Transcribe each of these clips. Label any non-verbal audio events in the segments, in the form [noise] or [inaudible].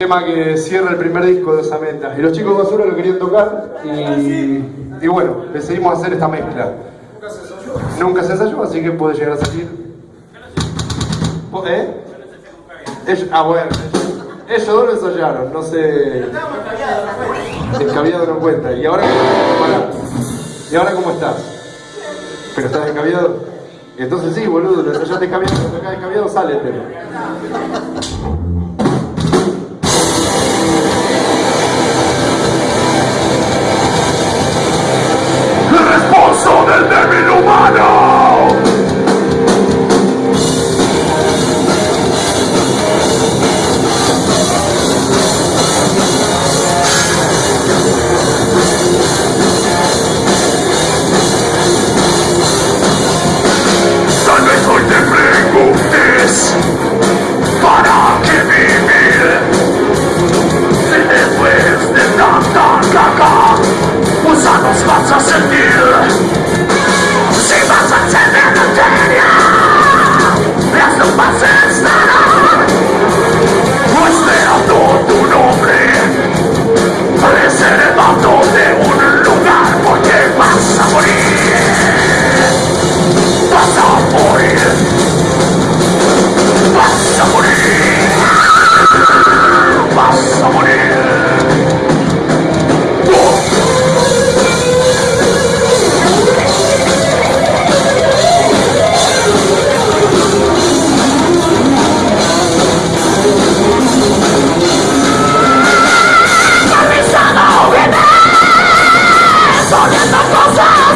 tema que cierra el primer disco de Osamenta. Y los chicos Basura lo querían tocar y, y bueno, decidimos hacer esta mezcla. Nunca se ensayó, así que puede llegar a salir. ¿Eh? Ellos, ah, bueno. Ellos dos lo ensayaron, no sé. Descabiado no cuenta. ¿Y ahora. ¿Y ahora cómo estás? ¿Pero estás descabiado? Entonces sí, boludo, lo ensayás descabiado, acá descabiado sale el tema. 少年的宝藏。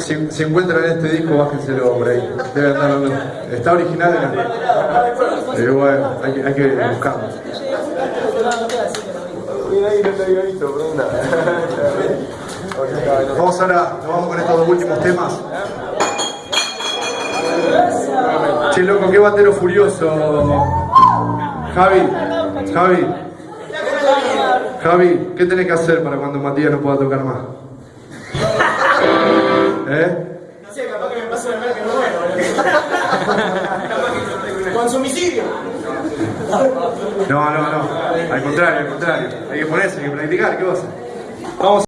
Si, encuentran este disco, bájenselo por ahí. Está original, ¿no? pero bueno, hay, hay que buscarlo. Vamos ahora, nos vamos con estos dos últimos temas. Che, loco, qué batero furioso. Javi, Javi, Javi, ¿qué tenés que hacer para cuando Matías no pueda tocar más? [laughs] ¿Eh? No sé, capaz que me paso de ver que no bueno. [laughs] Consumicidio. No, no, no. Al contrario, al contrario. Hay que ponerse, hay que practicar, ¿qué vas a hacer? Vamos.